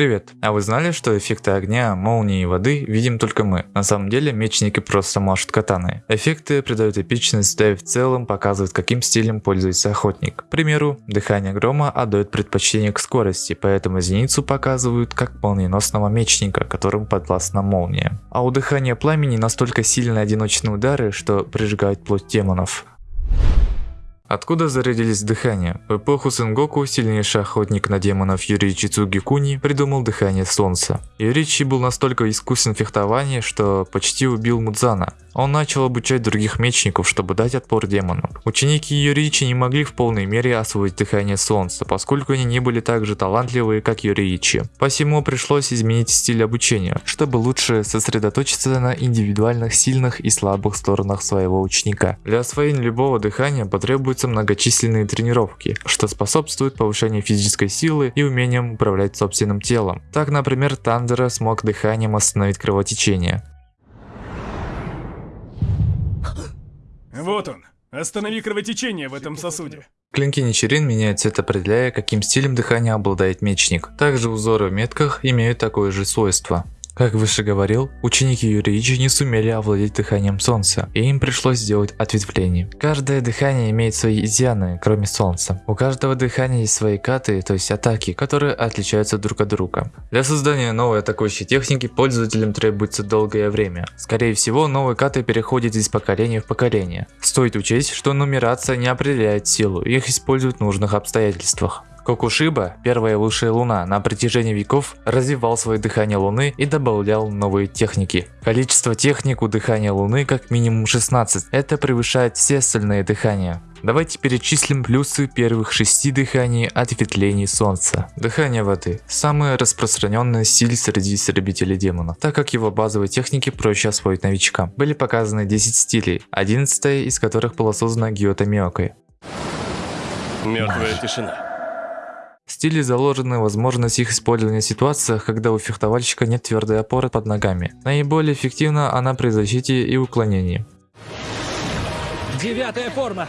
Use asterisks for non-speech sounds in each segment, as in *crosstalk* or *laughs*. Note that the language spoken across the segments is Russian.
Привет! А вы знали, что эффекты огня, молнии и воды видим только мы? На самом деле мечники просто машут катаны. Эффекты придают эпичность, да и в целом показывают каким стилем пользуется охотник. К примеру, дыхание грома отдает предпочтение к скорости, поэтому зеницу показывают как молниеносного мечника, которым подвластна молния. А у дыхания пламени настолько сильные одиночные удары, что прижигают плоть демонов. Откуда зародились дыхания? В эпоху Сенгоку сильнейший охотник на демонов Юричи Цугикуни придумал дыхание солнца. Юричи был настолько искусен в фехтовании, что почти убил Мудзана. Он начал обучать других мечников, чтобы дать отпор демонам. Ученики Юричи не могли в полной мере освоить дыхание солнца, поскольку они не были так же талантливые, как Юричи. Посему пришлось изменить стиль обучения, чтобы лучше сосредоточиться на индивидуальных сильных и слабых сторонах своего ученика. Для освоения любого дыхания потребуются многочисленные тренировки, что способствует повышению физической силы и умением управлять собственным телом. Так, например, Тандера смог дыханием остановить кровотечение. Вот он. Останови кровотечение в этом сосуде. Клинки Ничерин меняют цвет, определяя, каким стилем дыхания обладает мечник. Также узоры в метках имеют такое же свойство. Как выше говорил, ученики Юричи не сумели овладеть дыханием солнца, и им пришлось сделать ответвление. Каждое дыхание имеет свои изъяны, кроме солнца. У каждого дыхания есть свои каты, то есть атаки, которые отличаются друг от друга. Для создания новой атакующей техники пользователям требуется долгое время. Скорее всего, новые каты переходят из поколения в поколение. Стоит учесть, что нумерация не определяет силу, их используют в нужных обстоятельствах. Кокушиба, первая высшая луна, на протяжении веков развивал свое дыхание луны и добавлял новые техники. Количество техник у дыхания луны как минимум 16, это превышает все остальные дыхания. Давайте перечислим плюсы первых шести дыханий ответвлений солнца. Дыхание воды. Самый распространенный стиль среди истребителей демонов, так как его базовые техники проще освоить новичкам. Были показаны 10 стилей, 11 из которых была создана Гиота. Мертвая тишина. Стиле заложены возможность их использования в ситуациях, когда у фехтовальщика нет твердой опоры под ногами. Наиболее эффективна она при защите и уклонении. Девятая форма.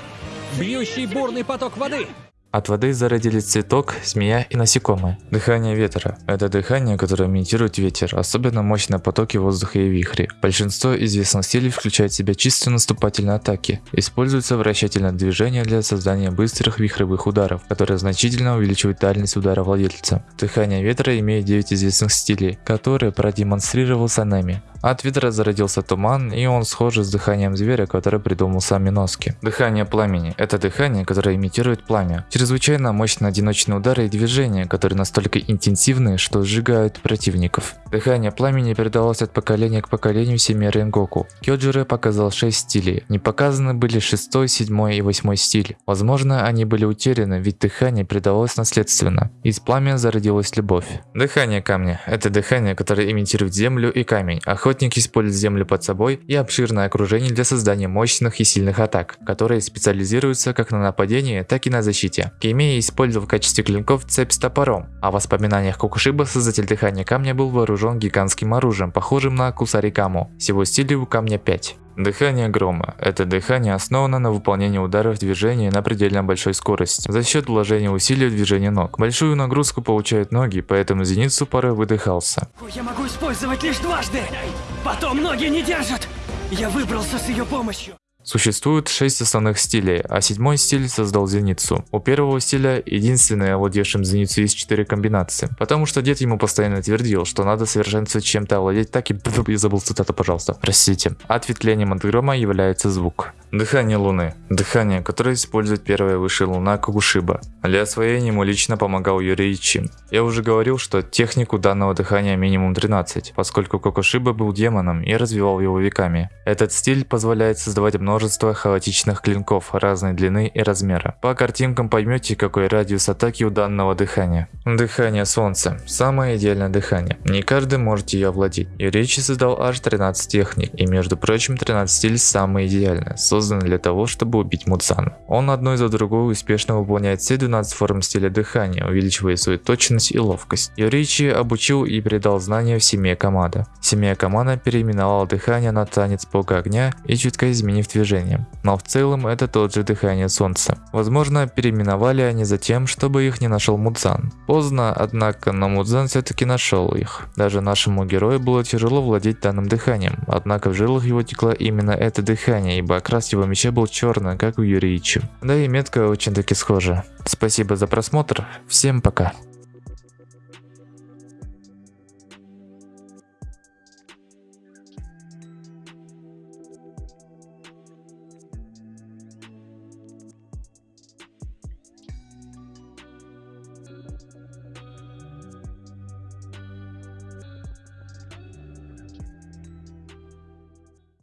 Бьющий бурный поток воды. От воды зародились цветок, змея и насекомые. Дыхание ветра – это дыхание, которое имитирует ветер, особенно мощные потоки воздуха и вихри. Большинство известных стилей включает в себя чисто наступательные атаки. Используется вращательное движение для создания быстрых вихревых ударов, которые значительно увеличивают дальность удара владельца. Дыхание ветра имеет 9 известных стилей, которые продемонстрировал Санами. От ветра зародился туман, и он схож с дыханием зверя, который придумал сам Миноски. Дыхание пламени – это дыхание, которое имитирует пламя. Чрезвычайно мощные одиночные удары и движения, которые настолько интенсивны, что сжигают противников. Дыхание пламени передалось от поколения к поколению в семье Ренгоку. Кёджире показал 6 стилей. Не показаны были 6, 7 и 8 стиль. Возможно, они были утеряны, ведь дыхание передалось наследственно. Из пламени зародилась любовь. Дыхание камня – это дыхание, которое имитирует землю и камень. Охотник использует землю под собой и обширное окружение для создания мощных и сильных атак, которые специализируются как на нападении, так и на защите. Кеймея использовал в качестве клинков цепь с топором, а в воспоминаниях Кокушиба создатель дыхания камня был вооружен гигантским оружием, похожим на Кусарикаму. Всего стилей у камня 5. Дыхание грома. Это дыхание основано на выполнении ударов движения на предельно большой скорости, за счет вложения усилий в движение ног. Большую нагрузку получают ноги, поэтому зеницу пары выдыхался. Я могу использовать лишь дважды. Потом ноги не держат. Я выбрался с ее помощью. Существует шесть основных стилей, а седьмой стиль создал зеницу. У первого стиля единственный овладевшим зеницу есть четыре комбинации, потому что дед ему постоянно твердил, что надо совершенствовать чем-то овладеть так и... *laughs* Я забыл цитату, пожалуйста, простите. Ответвлением от грома является звук. Дыхание Луны. Дыхание, которое использует первая высшая Луна Кугушиба. Для освоения ему лично помогал Юрий Чин. Я уже говорил, что технику данного дыхания минимум 13, поскольку Кокушиба был демоном и развивал его веками. Этот стиль позволяет создавать множество хаотичных клинков разной длины и размера. По картинкам поймете, какой радиус атаки у данного дыхания. Дыхание Солнца. Самое идеальное дыхание. Не каждый может ее овладеть. Юричи создал аж 13 техник, и между прочим 13 стиль самый идеальный созданы для того, чтобы убить Мудзан. Он одной за другой успешно выполняет все 12 форм стиля дыхания, увеличивая свою точность и ловкость. Юричи обучил и передал знания в семье Камада. Семья Камада переименовала дыхание на танец бога огня и чутка изменив движение. Но в целом это тот же дыхание солнца. Возможно, переименовали они за тем, чтобы их не нашел Мудзан. Поздно, однако, но Мудзан все-таки нашел их. Даже нашему герою было тяжело владеть данным дыханием, однако в жилах его текло именно это дыхание, ибо окрас его меча был черный, как у Юричи. Да и метка очень таки схожа. Спасибо за просмотр, всем пока.